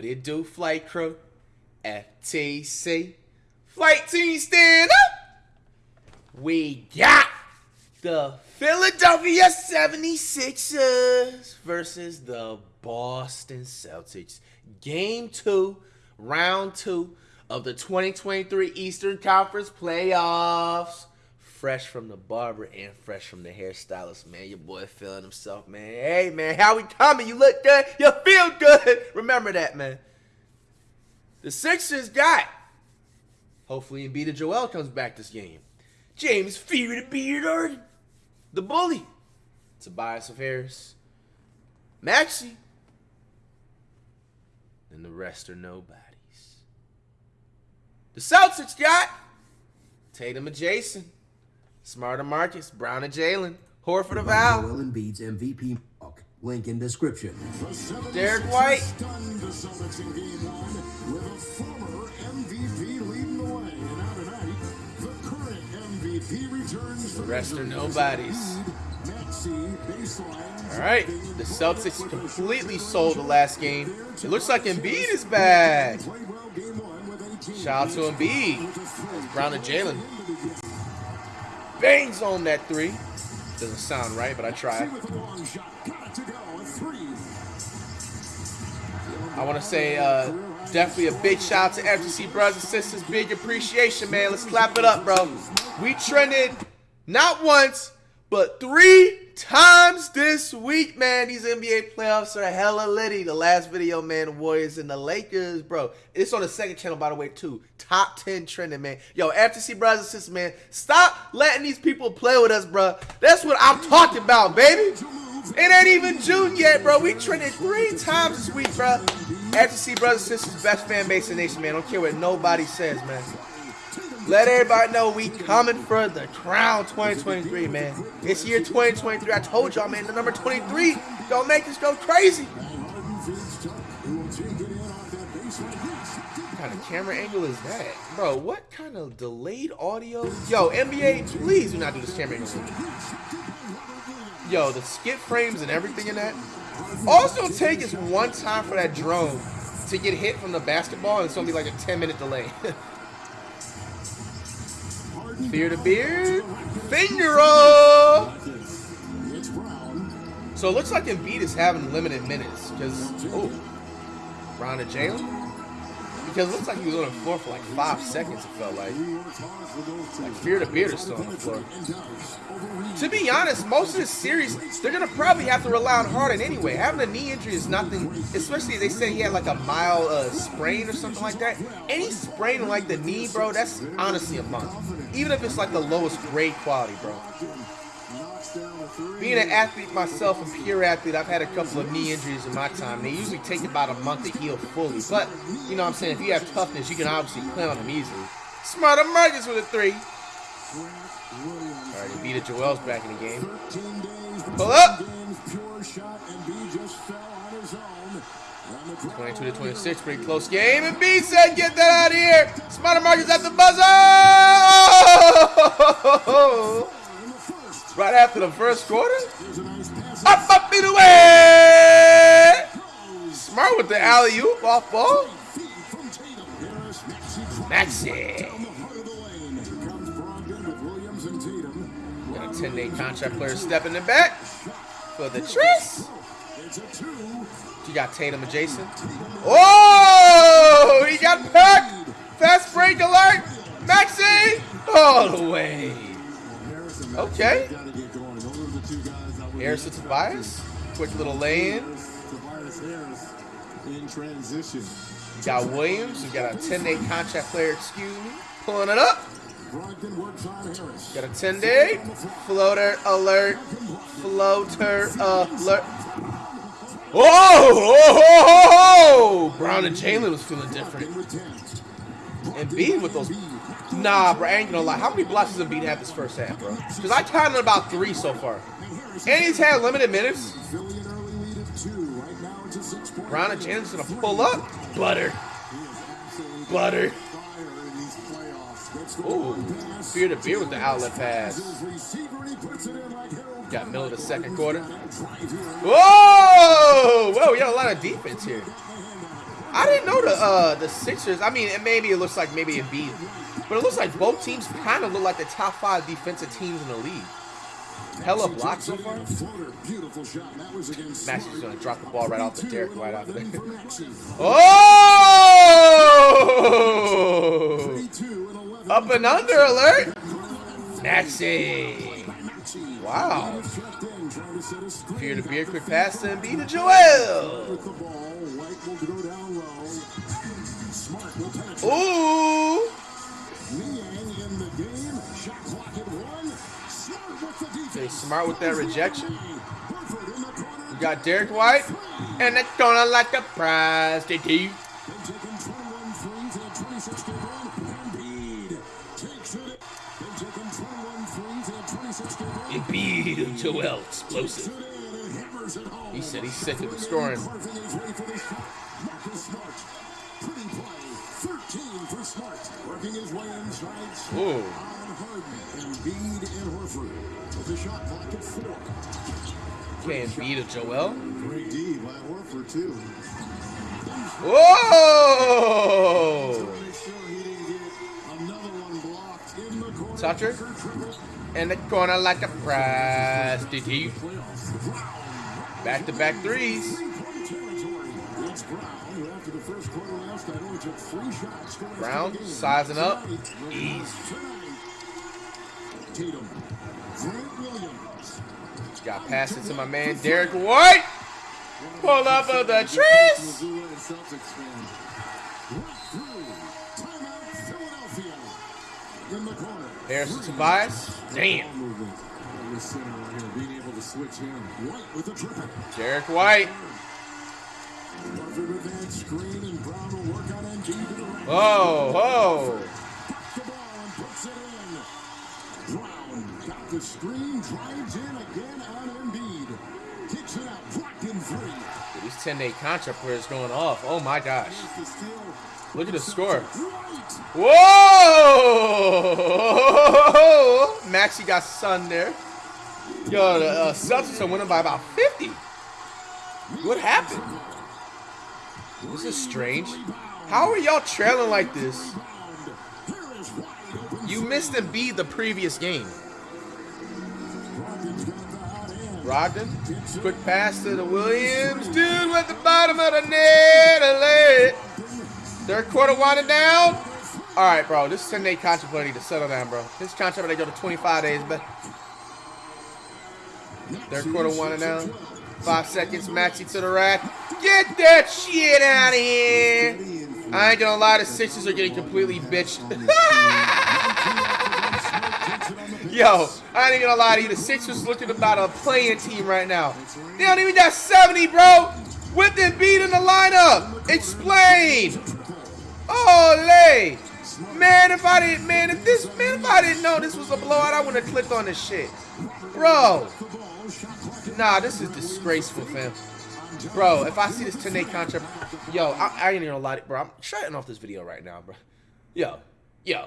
What it do, flight crew? FTC. Flight team stand up! We got the Philadelphia 76ers versus the Boston Celtics. Game two, round two of the 2023 Eastern Conference playoffs. Fresh from the barber and fresh from the hairstylist, man. Your boy feeling himself, man. Hey, man, how we coming? You look good. You feel good. Remember that, man. The Sixers got. Hopefully, Embiid Joel comes back this game. James Fear the Beard The Bully. Tobias of Harris. Maxey. And the rest are nobodies. The Celtics got Tatum and Jayson. Smarter Marcus, Brown and Jalen, Horford of Al. Joel Embiid's MVP mark. Link in description. Derrick White. Stunned the Celtics in game one with a former MVP leading the way. And now tonight, the current MVP returns for rest are nobodies. All right, the Celtics completely sold the last game. It looks like Embiid is back. Played well game one with 18 Shout out to Embiid. Brown and Jalen. Bangs on that three. Doesn't sound right, but I tried. with a long shot. Got it to go. A three. I want to say uh, definitely a big shout out to FTC brothers and sisters. Big appreciation, man. Let's clap it up, bro. We trended not once, but three times this week, man. These NBA playoffs are hella litty. The last video, man, the Warriors and the Lakers, bro. It's on the second channel, by the way, too. Top 10 trending, man. Yo, FTC brothers and sisters, man, stop letting these people play with us, bro. That's what I'm talking about, baby. It ain't even June yet, bro. We trended three times this week, bro. FTC brothers and sisters, best fan base in the nation, man. Don't care what nobody says, man. Let everybody know we coming for the crown 2023, man. It's year 2023. I told y'all, man, the number 23 gonna make us go crazy. What kind of camera angle is that? Bro, what kind of delayed audio? Yo, NBA, please do not do this camera angle. Yo, the skip frames and everything in that. Also, take is one time for that drone to get hit from the basketball, and it's gonna be like a 10 minute delay. Fear the beard, finger roll. So it looks like Embiid is having limited minutes because oh, Brown and Jalen. Because it looks like he was on the floor for like five seconds. It felt like. Like Fear the Beard is still on the floor. To be honest, most of this series, they're gonna probably have to rely on Harden anyway. Having a knee injury is nothing, especially they said he had like a mild uh, sprain or something like that. Any sprain like the knee, bro, that's honestly a month. Even if it's like the lowest grade quality, bro. Being an athlete myself, a pure athlete, I've had a couple of knee injuries in my time. They usually take about a month to heal fully. But, you know what I'm saying, if you have toughness, you can obviously play on them easily. Smarter Marcus with a three. All right, he beat it. Joel's back in the game. Pull up. 22 to 26, pretty close game. Embiid said, get that out of here. Smarter Marcus at the buzzer. Right after the first quarter. Up, up, and away. Smart with the alley oop off ball. Maxey. Got a 10 day contract player stepping in the back for the Tris. You got Tatum and Jayson. Oh, he got packed. Fast break alert. Maxey all the way. Okay. Harris to Tobias. Quick little lay-in. in transition. You got Williams. You got a 10-day contract player, excuse me. Pulling it up. Brogdon works on Harris. Got a 10-day floater alert. Floater alert. Whoa! Oh, oh, oh, Brown and Jalen was feeling different. And Embiid with those. Nah, bro, I ain't gonna lie. How many blocks does Embiid have this first half, bro? Because I counted about three so far. And he's had limited minutes. Philly an early lead at two. Right now it's a six-point Brown and Jalen's gonna pull up. Butter. Butter. fire in these playoffs. Gets the Ooh, fear to beer with the outlet pass. His receiver, and he puts it in like Harold Got middle of the second quarter. Whoa! Whoa, we got a lot of defense here. I didn't know the uh, the Sixers. I mean, it, maybe it looks like maybe a beat, but it looks like both teams kind of look like the top five defensive teams in the league. Hella blocks so far. Floater, beautiful shot. That was against Maxey's Smart. gonna drop the ball right off the Derrick White out there. Lane for Maxey. Oh! 32 and 11. Up and under alert. Maxi. Maxey. Wow. Checked to set a screen. Fear to beer, quick pass and beat to Joel. With smart with that rejection. Horford in the corner. We got Derrick White. And it's gonna like a prize to do. They've taken 21 threes in a 26 game run. Embiid takes it. They've taken 21 threes in a 26 game run. Embiid, Joel, explosive. Takes it in and hammers it home. He said he's sick of the scoring. Carving his way for the shot. Marcus Smart. Pretty play. 13 for Smart. Working his way inside. Smart Ooh. On Harden. Embiid and Horford. With the shot clock at four. Okay, Embiid to Joel. Great D by Horford, too. Whoa! Make sure he didn't get another one blocked in the corner. Toucher. In the corner like a prize to do. Playoffs. Back to back threes. Brown, who after the first quarter last night only took three shots. to rest Brown of the game. sizing up. Tonight, Got past it to my man Derrick White. Pull up of the trees. Missoula and Celtics fan. Right through. Timeout, Philadelphia. In the Tobias. Damn. movement. That was center the screen, drives in again on Embiid. Kicks it out, blocked in three. These 10 day contract players going off. Oh my gosh. There's the steal. Look at the score. Whoa! Maxey got sun there. Yo, the uh, Celtics are winning by about 50. What happened? This is strange. How are y'all trailing like this? Here is wide open. You missed Embiid the previous game. Brogdon, quick pass to the Williams. Dude at the bottom of the net. Late. Third quarter winding down. All right, bro. This 10 day contract to settle down, bro. This contract they go to 25 days, but third quarter winding down. Five seconds, Maxey to the rack. Get that shit out of here. I ain't gonna lie, the Sixers are getting completely bitched. Yo, I ain't gonna lie to you. The Sixers looking about a playing team right now. They don't even got 70, bro. With them beat in the lineup. Explain. Ole. Man, if I didn't, man, if this, man, if I didn't know this was a blowout, I wouldn't have clicked on this shit. Bro. Nah, this is disgraceful, fam. Bro, if I see this 10 day contract, yo, I, I ain't gonna lie, to- you, bro. I'm shutting off this video right now, bro. Yo, yo,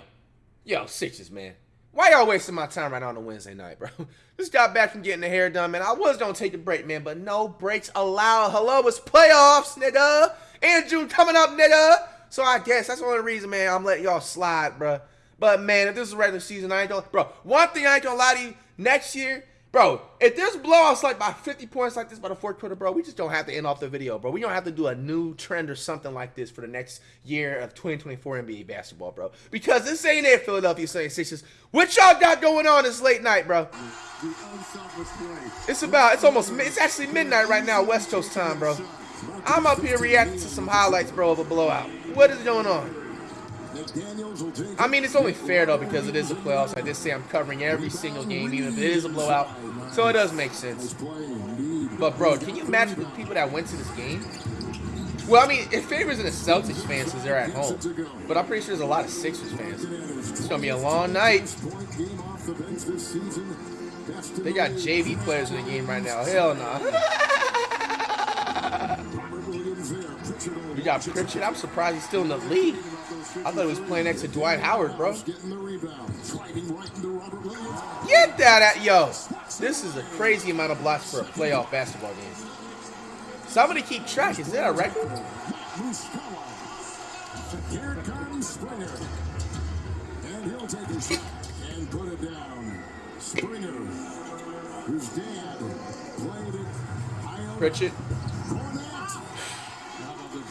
yo, Sixers, man. Why y'all wasting my time right now on a Wednesday night, bro? Just got back from getting the hair done, man. I was gonna take a break, man, but no breaks allowed. Hello, it's playoffs, nigga. And June coming up, nigga. So I guess that's the only reason, man, I'm letting y'all slide, bro. But man, if this is regular season, I ain't gonna, bro. One thing I ain't gonna lie to you, next year, bro, if there's blowouts like by 50 points like this by the fourth quarter, bro, we just don't have to end off the video, bro. We don't have to do a new trend or something like this for the next year of 2024 NBA basketball, bro. Because this ain't it, Philadelphia 76ers. What y'all got going on this late night, bro? It's about, it's almost, it's actually midnight right now, West Coast time, bro. I'm up here reacting to some highlights, bro, of a blowout. What is going on? I mean, it's only fair though because it is the playoffs. I just say I'm covering every single game, even if it is a blowout. So it does make sense. But bro, can you imagine the people that went to this game? Well, I mean, it favors the Celtics fans because they're at home. But I'm pretty sure there's a lot of Sixers fans. It's gonna be a long night. They got. JV players in the game right now. Hell nah. Pritchard over. We got Pritchard. I'm surprised he's still in the league. I thought he was playing next to Dwight Howard, bro. Getting the rebound. Driving right into Robert Williams. Get that at yo. This is a crazy amount of blocks for a playoff basketball game. Somebody keep track. Is there a record? Here comes Springer. And he'll take a shot and put it down. Springer, whose dad played it. Pritchard.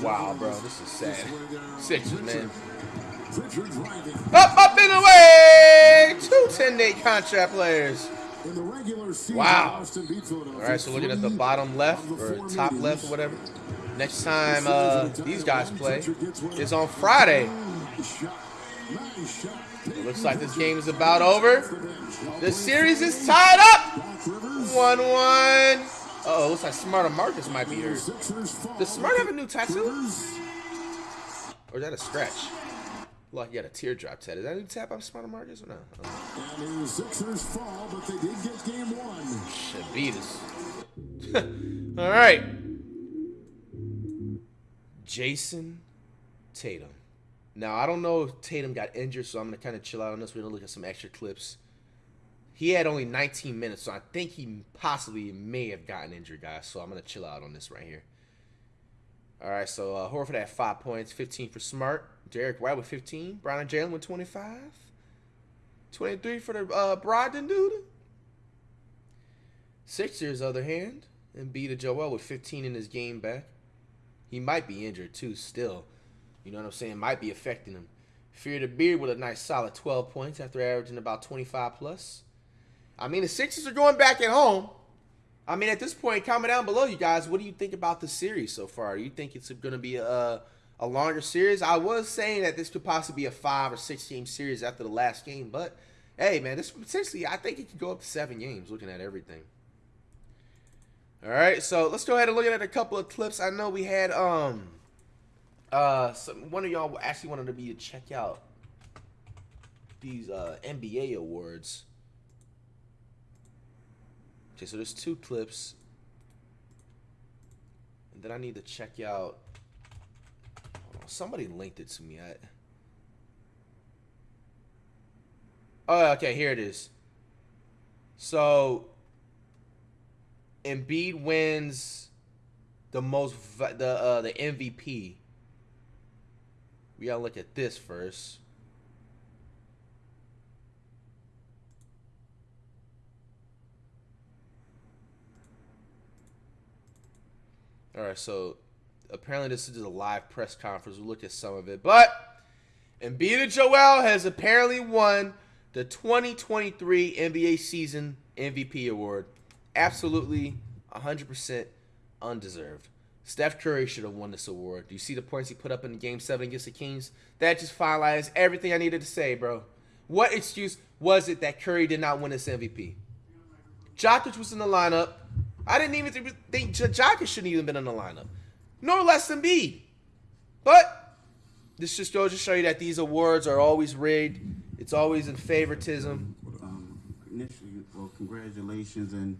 Wow, bro, this is sad. Sixes, man. Up, up, and away! Two 10-day contract players. Wow. All right, so looking at the bottom left or top left or whatever. Next time uh, these guys play is on Friday. It looks like this game is about over. The series is tied up. 1-1. Uh oh, looks like Smarter Marcus might be hurt. Does Smart have a new tattoo? Or is that a scratch? Look, he got a teardrop tattoo. Is that a new tap on Smarter Marcus or no? And the Sixers fall, but they did get game one. Should beat us. All right. Jayson Tatum. Now, I don't know if Tatum got injured, so I'm going to kind of chill out on this. We're going to look at some extra clips he had only 19 minutes, so I think he possibly may have gotten injured, guys. So I'm going to chill out on this right here. All right, so uh, Horford had five points, 15 for Smart. Derrick White with 15. Brown and Jalen with 25. 23 for the uh, Brogdon dude. Sixers, other hand, and beat a Joel with 15 in his game back. He might be injured too, still. You know what I'm saying? Might be affecting him. Fear the Beard with a nice solid 12 points after averaging about 25 plus. I mean, the Sixers are going back at home. I mean, at this point, comment down below, you guys. What do you think about the series so far? Do you think it's going to be a, a longer series? I was saying that this could possibly be a five or six game series after the last game, but hey, man, this potentially, I think it could go up to seven games looking at everything. All right, so let's go ahead and look at a couple of clips. I know we had um uh some one of y'all actually wanted to be to check out these uh NBA awards. Okay, so there's two clips. And then I need to check out on, somebody linked it to me. I Oh, okay, here it is. So Embiid wins the most the uh, the MVP. We gotta look at this first. All right, so apparently this is a live press conference. We looked at some of it, but Embiid and Joel has apparently won the 2023 NBA season MVP award. Absolutely 100% undeserved. Steph Curry should have won this award. Do you see the points he put up in the game seven against the Kings? That just finalized everything I needed to say, bro. What excuse was it that Curry did not win this MVP? Jokic was in the lineup. I didn't even think- think J- Jokic shouldn't even been in the lineup. Nor less than Embiid. But this just goes to show you that these awards are always rigged. It's always in favoritism. Um, initially, well, congratulations and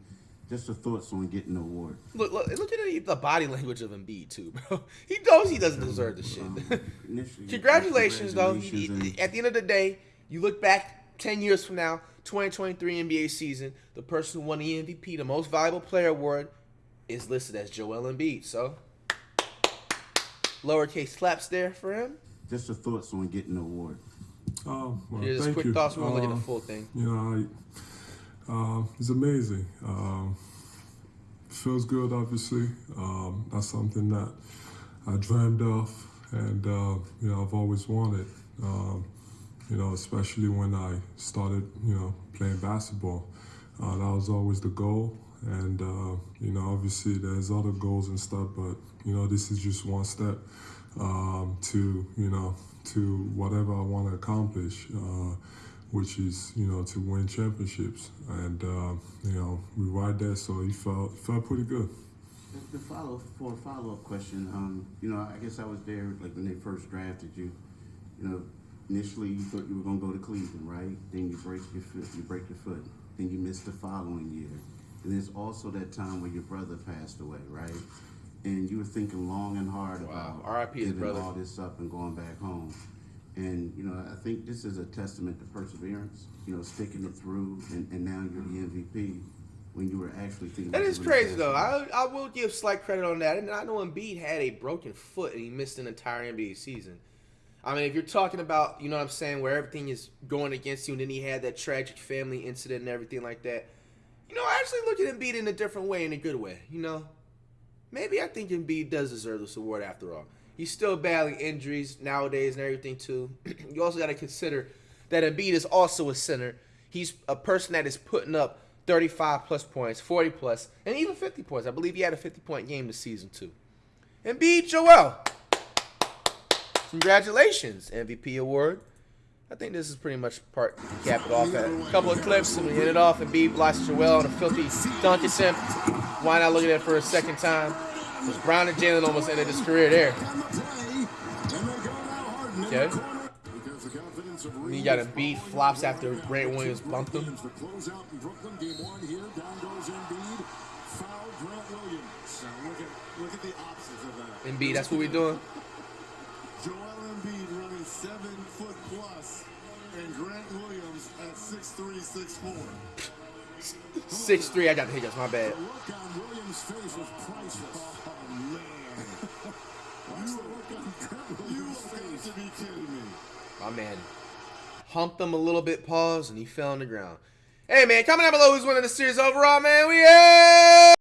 just your thoughts on getting the award. Look, look, look at the- the body language of Embiid too, bro. He knows he doesn't deserve the shit. Um, initially, Congratulations, though. He- he- at the end of the day, you look back ten years from now, 2023 NBA season, the person who won the MVP, the Most Valuable Player award, is listed as Joel Embiid. So, lowercase claps there for him. just your thoughts on getting the award. Oh, well, Here's thank quick you. thoughts. We're gonna look at Uh, the full thing. You know, I, um, it's amazing. Um, feels good, obviously. Um, that's something that I dreamed of, and uh, you know, I've always wanted. Um, you know, especially when I started, you know, playing basketball. Uh, that was always the goal, and uh, you know, obviously there's other goals and stuff, but you know, this is just one step um, to you know to whatever I want to accomplish. Uh, which is you know to win championships, and uh, you know we right there, so he felt felt pretty good. The follow for a follow up question, um, you know, I guess I was there like when they first drafted you. You know, initially you thought you were gonna go to Cleveland, right? Then you break your foot, you break your foot. Then you miss the following year. And there's also that time where your brother passed away, right? And you were thinking long and hard Wow. about R.I.P. giving brother. all this up and going back home. And you know, I think this is a testament to perseverance. You know, sticking it through, and, and now you're the MVP. when you were actually thinking. That is crazy though. I I will give slight credit on that. And I know Embiid had a broken foot and he missed an entire NBA season. I mean, if you're talking about, you know what I'm saying, where everything is going against you, and then he had that tragic family incident and everything like that. You know, I actually look at Embiid in a different way, in a good way. You know, maybe I think Embiid does deserve this award after all. He's still battling injuries nowadays and everything too. you also got to consider that Embiid is also a center. He's a person that is putting up 35 plus points, 40 plus, and even 50 points. I believe he had a 50 point game this season too. Embiid Joel. Congratulations, MVP award. I think this is pretty much part to cap it off at. A couple of clips and we hit it off. Embiid blocks Joel on a filthy dunk attempt. Why not look at it for a second time? Because Brown and Jalen almost ended his career there. And Okay. And he got Embiid flops after Grant Williams bumped him. The closeout in Brooklyn, game one here. Down goes Embiid. Foul Grant Williams. Now look at look at the opposite of that. Embiid, that's what we're doing. Joel Embiid running seven foot plus, and Grant Williams at six three, six four. 6'3, I got the hiccups, my bad. The look on Williams' face was priceless. Oh man, Watch look on Grant you Williams' have face. to be kidding me. My man humped him a little bit, pause, and he fell on the ground. Hey, man, comment down below who's winning the series overall, man. We yeah.